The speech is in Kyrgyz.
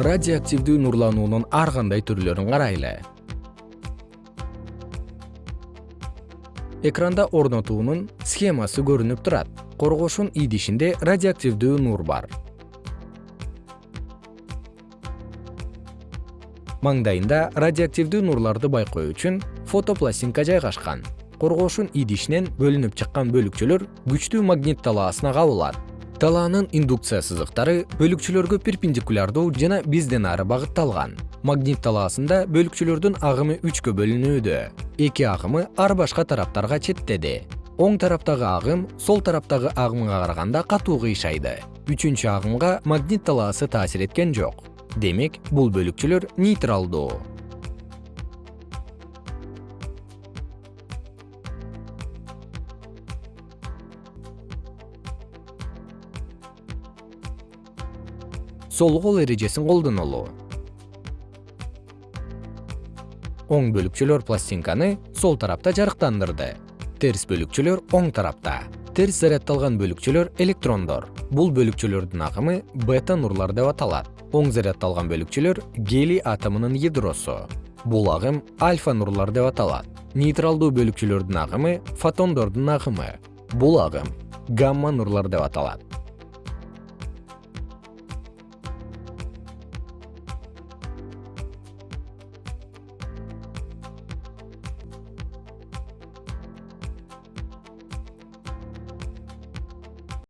радиоактивдүү нурлануунун ар кандай түрлөрүн карайлы. Экранда орнотуунун схемасы көрүнүп турат. Коргоошун идишинде радиоактивдүү нур бар. Маңдайында радиоактивдүү нурларды байкоо үчүн фотопластинка жайгашкан. Коргоошун идишинен бөлүнүп чыккан бөлүкчөлөр күчтүү магнит талаасына кабылат талаанын индукция сызыктары бөлүкчөлөргө перпендикулярдуу жана бизден ары багытталган. Магнит талаасында бөлүкчөлөрдүн агымы үчкө бөлүнүүдө. Эки агымы ар башка тараптарга четтеди. Оң тараптагы агым сол тараптагы агымга караганда катуу кыйшайды үчүнчү агымга магнит талаасы таасир эткен жок. Демек бул бөлүкчөлөр нейтралдуу сол кол эрежесин колдонолу оң бөлүкчөлөр пластинканы сол тарапта жарыктандырды. Терс бөлүкчөлөр оң тарапта. Терс заряддалган бөлүкчөлөр электрондор. Бул бөлүкчөлөрдүн агымы бета нурлар деп аталат. Оң заряддалган бөлүкчөлөр гелий атомунун ядросу бул агым альфа нурлар деп аталат. Нейтралдуу бөлүкчөлөрдүн агымы фотондордун агымы. Бул агым гамма нурлар деп аталат